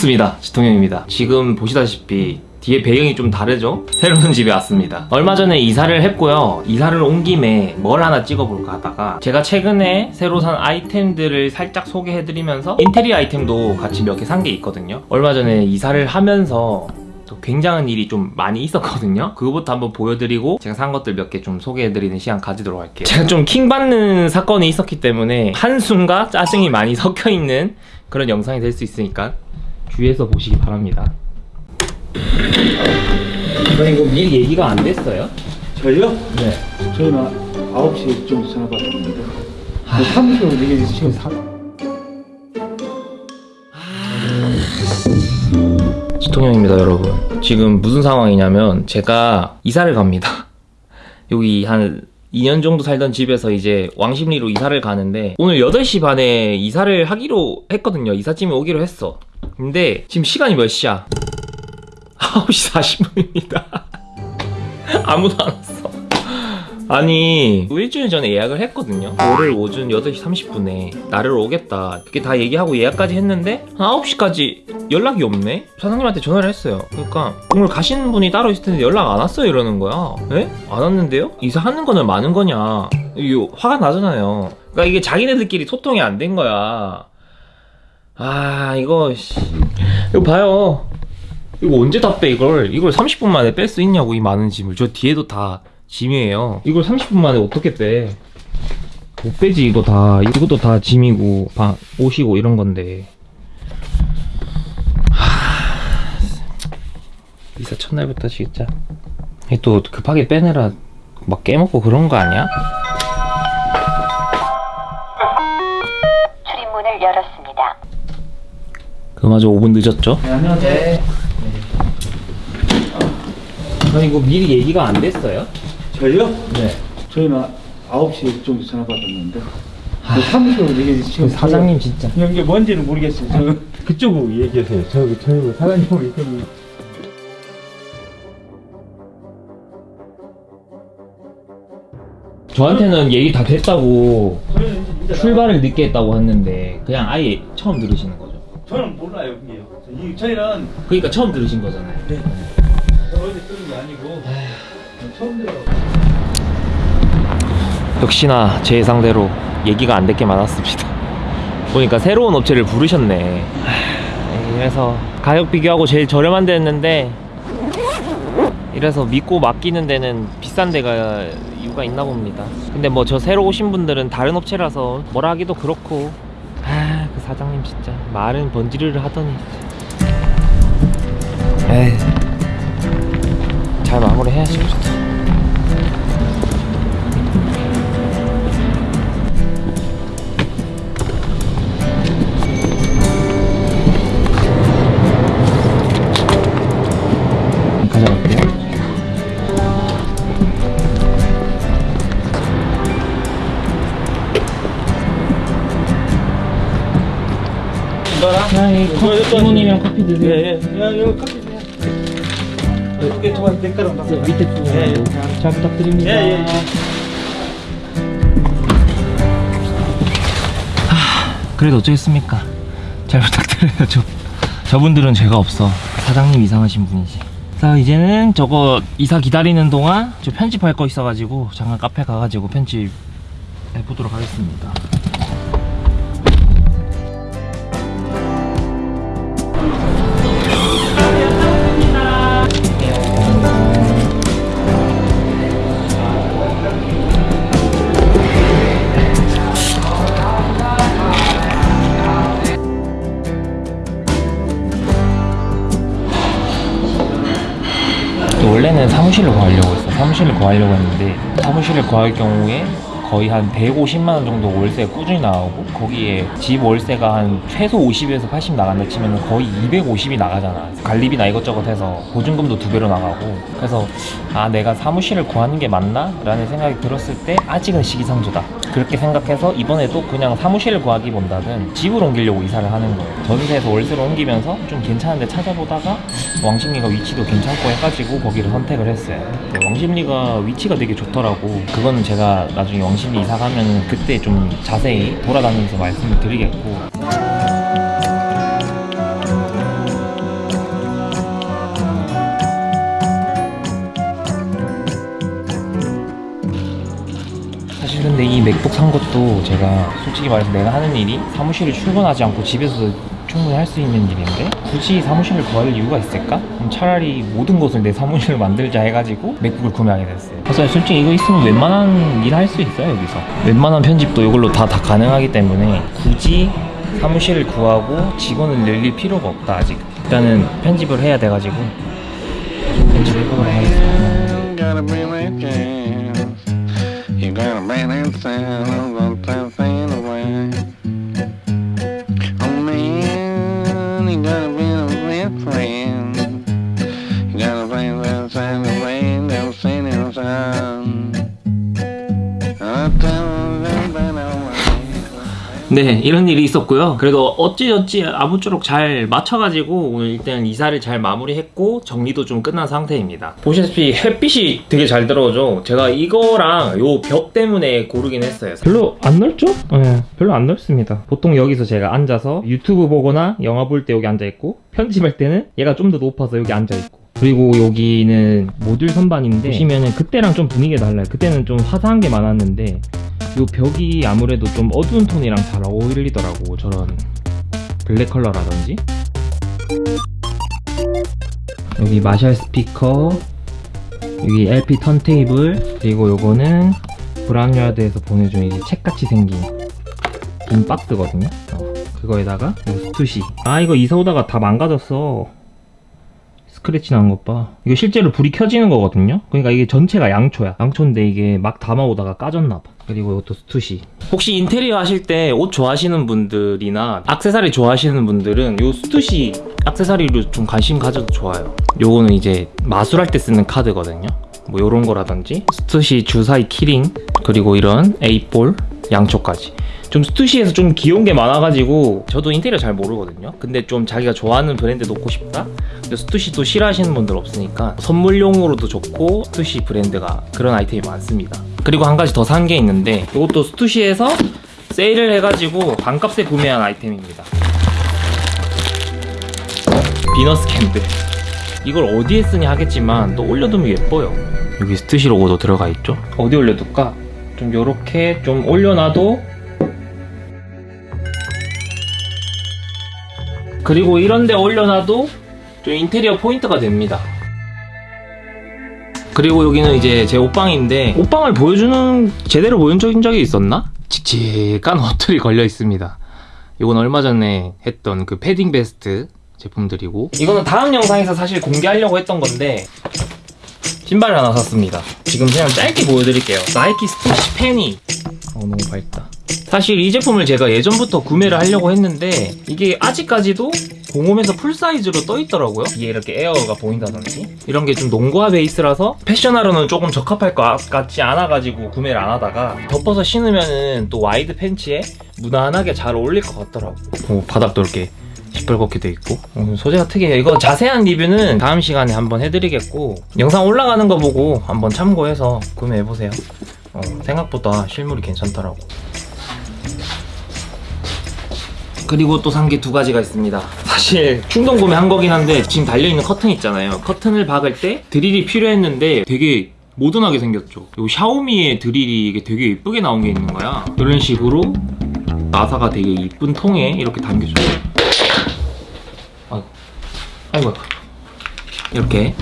반갑습니다. 지통형입니다. 지금 보시다시피 뒤에 배경이 좀 다르죠? 새로운 집에 왔습니다. 얼마 전에 이사를 했고요. 이사를 온 김에 뭘 하나 찍어볼까 하다가 제가 최근에 새로 산 아이템들을 살짝 소개해드리면서 인테리어 아이템도 같이 몇 개 산 게 있거든요. 얼마 전에 이사를 하면서 또 굉장한 일이 좀 많이 있었거든요. 그거부터 한번 보여드리고 제가 산 것들 몇 개 좀 소개해드리는 시간 가지도록 할게요. 제가 좀 킹받는 사건이 있었기 때문에 한숨과 짜증이 많이 섞여있는 그런 영상이 될 수 있으니까 주의해서 보시기 바랍니다. 이건 이거 미리 얘기가 안 됐어요? 저희요? 네. 저희는 9시 정도 전화 받았는데 사무실로 이게 지금 사... 지통형입니다 여러분. 지금 무슨 상황이냐면 제가 이사를 갑니다. 여기 한 2년 정도 살던 집에서 이제 왕십리로 이사를 가는데 오늘 8시 반에 이사를 하기로 했거든요. 이삿짐이 오기로 했어 근데 지금 시간이 몇 시야? 9시 40분입니다. 아무도 안 왔어. 아니 일주일 전에 예약을 했거든요. 월요일 오전 8시 30분에 나를 오겠다. 그렇게 다 얘기하고 예약까지 했는데 한 9시까지 연락이 없네? 사장님한테 전화를 했어요. 그러니까 오늘 가시는 분이 따로 있을 텐데 연락 안 왔어요 이러는 거야. 에? 안 왔는데요? 이사하는 거는 많은 거냐? 이거 화가 나잖아요. 그러니까 이게 자기네들끼리 소통이 안 된 거야 아 이거 씨. 이거 봐요. 이거 언제 다 빼 이걸? 이걸 30분 만에 뺄 수 있냐고 이 많은 짐을. 저 뒤에도 다 짐이에요. 이걸 30분 만에 어떻게 빼? 못 빼지 이거 다. 이것도 다 짐이고 방, 옷이고 이런 건데. 하... 이사 첫날부터 진짜. 또 급하게 빼내라 막 깨먹고 그런 거 아니야? 그마저 5분 늦었죠? 네, 안녕하세요. 아니 이거 미리 얘기가 안 됐어요? 저희요? 네. 저희는 9시 정도 전화 받았는데. 사무실로 이게 지금 사장님 진짜. 이게 뭔지는 모르겠어요 저 그쪽으로 얘기하세요. 저, 저희 사장님하고 이쪽으로 저한테는 얘기 다 됐다고 출발을 늦게 했다고 했는데 그냥 아예 처음 들으시는 거죠 저는 몰라요 그게요 이- 저희는 그러니까 처음 들으신 거잖아요. 네. 어디 쓰는 게 아니고 처음 들어 역시나 제 예상대로 얘기가 안될게 많았습니다. 보니까 새로운 업체를 부르셨네. 하, 이래서 가격 비교하고 제일 저렴한 데 했는데 이래서 믿고 맡기는 데는 비싼 데가 이유가 있나 봅니다. 근데 뭐 저 새로 오신 분들은 다른 업체라서 뭐라 하기도 그렇고 사장님 진짜 말은 번지르르 하더니. 에이 잘 마무리 해야지 그래도 이거랑 자, 이 이거, 이거 이모님이랑 커피 드세요. 예 예 야 이거 커피 드세요 이게 좋아 댓글 저 밑에 부분 예, 예. 잘 부탁드립니다. 예, 예. 그래도 어쩌겠습니까? 잘 부탁드려요. 저 저분들은 죄가 없어. 사장님 이상하신 분이지. 자 이제는 저거 이사 기다리는 동안 저 편집할 거 있어가지고 잠깐 카페 가가지고 편집 해보도록 하겠습니다. 사무실을 구하려고 했어. 사무실을 구하려고 했는데 사무실을 구할 경우에 거의 한 150만 원 정도 월세가 꾸준히 나가고 거기에 집 월세가 한 최소 50에서 80 나간다 치면 거의 250이 나가잖아. 관리비나 이것저것 해서 보증금도 두 배로 나가고. 그래서 아 내가 사무실을 구하는 게 맞나? 라는 생각이 들었을 때 아직은 시기상조다. 그렇게 생각해서 이번에도 그냥 사무실을 구하기보다는 집을 옮기려고 이사를 하는 거예요. 전세에서 월세로 옮기면서 좀 괜찮은 데 찾아보다가 왕십리가 위치도 괜찮고 해가지고 거기를 선택을 했어요. 왕십리가 위치가 되게 좋더라고. 그거는 제가 나중에 왕십리 이사 가면 그때 좀 자세히 돌아다니면서 말씀을 드리겠고 근데 이 맥북 산 것도 제가 솔직히 말해서 내가 하는 일이 사무실을 출근하지 않고 집에서 충분히 할 수 있는 일인데 굳이 사무실을 구할 이유가 있을까? 그럼 차라리 모든 것을 내 사무실을 만들자 해가지고 맥북을 구매하게 됐어요. 그래서 솔직히 이거 있으면 웬만한 일 할 수 있어요 여기서. 웬만한 편집도 이걸로 다, 다 가능하기 때문에 굳이 사무실을 구하고 직원을 늘릴 필요가 없다 아직. 일단은 편집을 해야 돼가지고 편집해보도록 하겠습니다. gonna bring that sound. I'm gonna turn things. Oh man, you got a bit of a real friend. You got a bring that sound around. They'll sing 네, 이런 일이 있었고요. 그래도 어찌어찌 아무쪼록 잘 맞춰가지고 오늘 일단 이사를 잘 마무리했고 정리도 좀 끝난 상태입니다. 보시다시피 햇빛이 되게 잘 들어오죠. 제가 이거랑 요 벽 때문에 고르긴 했어요. 별로 안 넓죠? 네, 별로 안 넓습니다. 보통 여기서 제가 앉아서 유튜브 보거나 영화 볼 때 여기 앉아있고 편집할 때는 얘가 좀 더 높아서 여기 앉아있고 그리고 여기는 모듈 선반인데 보시면은 그때랑 좀 분위기가 달라요. 그때는 좀 화사한 게 많았는데 요 벽이 아무래도 좀 어두운 톤이랑 잘 어울리더라고 저런 블랙 컬러라든지. 여기 마샬 스피커 여기 LP 턴테이블 그리고 요거는 브라운야드에서 보내준 이제 책같이 생긴 긴 박스거든요. 어, 그거에다가 요 스투시. 아 이거 이사 오다가 다 망가졌어 스크래치 난 것 봐. 이거 실제로 불이 켜지는 거거든요. 그러니까 이게 전체가 양초야. 양초인데 이게 막 담아오다가 까졌나 봐. 그리고 이것도 스투시. 혹시 인테리어 하실 때 옷 좋아하시는 분들이나 악세사리 좋아하시는 분들은 요 스투시 악세사리로 좀 관심 가져도 좋아요. 요거는 이제 마술할 때 쓰는 카드거든요. 뭐 요런 거라든지 스투시 주사위 키링 그리고 이런 eight ball 양초까지. 좀 스투시에서 좀 귀여운 게 많아가지고 저도 인테리어 잘 모르거든요. 근데 좀 자기가 좋아하는 브랜드 놓고 싶다? 근데 스투시 또 싫어하시는 분들 없으니까 선물용으로도 좋고 스투시 브랜드가 그런 아이템이 많습니다. 그리고 한 가지 더 산 게 있는데 이것도 스투시에서 세일을 해가지고 반값에 구매한 아이템입니다. 비너스 캔들. 이걸 어디에 쓰냐 하겠지만 또 올려두면 예뻐요. 여기 스투시 로고도 들어가 있죠? 어디 올려둘까? 좀 요렇게 좀 올려놔도 그리고 이런데 올려놔도 좀 인테리어 포인트가 됩니다. 그리고 여기는 이제 제 옷방인데 옷방을 보여주는 제대로 보여준 적이 있었나? 칙칙한 옷들이 걸려 있습니다. 이건 얼마 전에 했던 그 패딩 베스트 제품들이고. 이거는 다음 영상에서 사실 공개하려고 했던 건데 신발을 하나 샀습니다. 지금 그냥 짧게 보여드릴게요. 나이키 스투시 페니 어 너무 밝다. 사실 이 제품을 제가 예전부터 구매를 하려고 했는데 이게 아직까지도 공홈에서 full size로 떠 있더라고요. 뒤에 이렇게 에어가 보인다든지. 이런 게 좀 농구화 베이스라서 패션화로는 조금 적합할 것 같지 않아가지고 구매를 안 하다가 덮어서 신으면은 또 wide 팬츠에 무난하게 잘 어울릴 것 같더라고 오, 바닥도 이렇게 시뻘겋게 돼 있고. 어, 소재가 특이해요. 이거 자세한 리뷰는 다음 시간에 한번 해드리겠고 영상 올라가는 거 보고 한번 참고해서 구매해보세요. 어, 생각보다 실물이 괜찮더라고. 그리고 또 산 게 두 가지가 있습니다. 사실 충동 구매한 거긴 한데 지금 달려있는 커튼 있잖아요. 커튼을 박을 때 드릴이 필요했는데 되게 모던하게 생겼죠. 요 샤오미의 드릴이 이게 되게 예쁘게 나온 게 있는 거야. 이런 식으로 나사가 되게 이쁜 통에 이렇게 담겨줘요 아이고 이렇게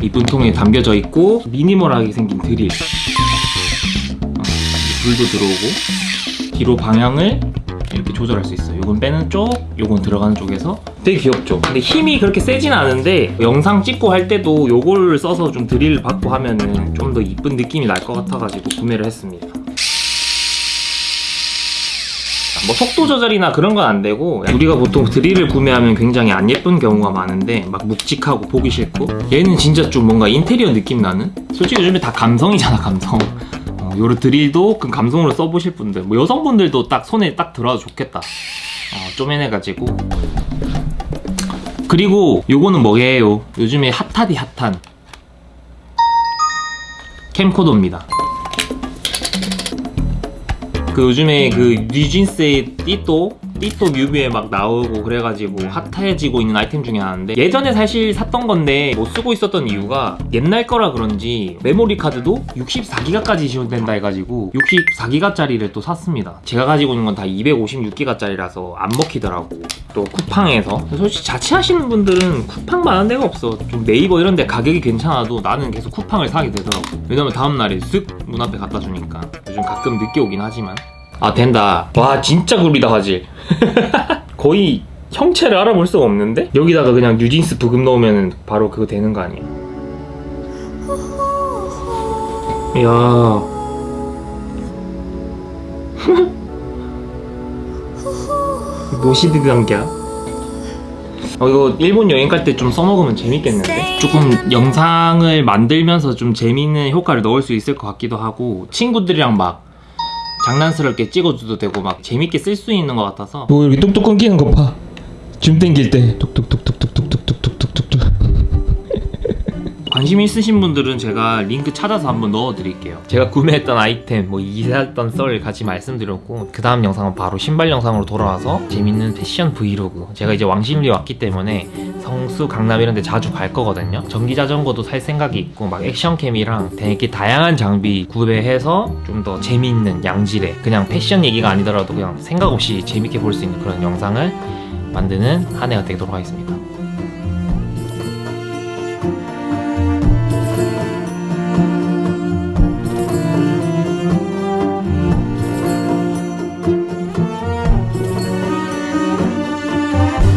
이쁜 통에 담겨져 있고 미니멀하게 생긴 드릴. 어, 불도 들어오고 뒤로 방향을 이렇게 조절할 수 있어요. 요건 빼는 쪽 요건 들어가는 쪽에서. 되게 귀엽죠? 근데 힘이 그렇게 세진 않은데 영상 찍고 할 때도 요걸 써서 좀 드릴 받고 하면은 좀 더 이쁜 느낌이 날 것 같아가지고 구매를 했습니다 뭐 속도 조절이나 그런 건 안 되고 우리가 보통 드릴을 구매하면 굉장히 안 예쁜 경우가 많은데 막 묵직하고 보기 싫고 얘는 진짜 좀 뭔가 인테리어 느낌 나는? 솔직히 요즘에 다 감성이잖아 감성. 어, 요런 드릴도 그 감성으로 써보실 분들 뭐 여성분들도 딱 손에 딱 들어와도 좋겠다. 어, 쪼매내가지고. 그리고 요거는 뭐예요? 요즘에 핫하디 핫한 캠코더입니다 그 요즘에 그 뉴진스의 띠또 띠또 뮤비에 막 나오고 그래가지고 핫해지고 있는 아이템 중에 하나인데 예전에 사실 샀던 건데 못 쓰고 있었던 이유가 옛날 거라 그런지 메모리 카드도 64기가까지 지원된다 해가지고 64기가짜리를 또 샀습니다. 제가 가지고 있는 건 다 256기가짜리라서 안 먹히더라고. 또 쿠팡에서. 솔직히 자취하시는 분들은 쿠팡 많은 데가 없어. 좀 네이버 이런 데 가격이 괜찮아도 나는 계속 쿠팡을 사게 되더라고. 왜냐면 다음날에 쓱 문 앞에 갖다 주니까. 요즘 가끔 늦게 오긴 하지만 아 된다. 와 진짜 구리다 화질. 거의 형체를 알아볼 수가 없는데? 여기다가 그냥 뉴진스 브금 넣으면 바로 그거 되는 거 아니야? 이야 노시드 단계야? 어 이거 일본 여행 갈 때 좀 써먹으면 재밌겠는데? 조금 영상을 만들면서 좀 재밌는 효과를 넣을 수 있을 것 같기도 하고 친구들이랑 막 장난스럽게 찍어줘도 되고 막 재밌게 쓸 수 있는 것 같아서 뭐 이렇게 뚝뚝 끊기는 거 봐. 줌 땡길 때 뚝뚝뚝뚝뚝뚝뚝뚝뚝뚝뚝. 관심 있으신 분들은 제가 링크 찾아서 한번 넣어드릴게요. 제가 구매했던 아이템, 뭐 이사했던 썰 같이 말씀드렸고 그 다음 영상은 바로 신발 영상으로 돌아와서 재밌는 패션 브이로그. 제가 이제 왕십리 왔기 때문에 성수, 강남 이런 데 자주 갈 거거든요. 전기 자전거도 살 생각이 있고 막 액션캠이랑 되게 다양한 장비 구매해서 좀 더 재밌는 양질의 그냥 패션 얘기가 아니더라도 그냥 생각 없이 재밌게 볼 수 있는 그런 영상을 만드는 한 해가 되도록 하겠습니다.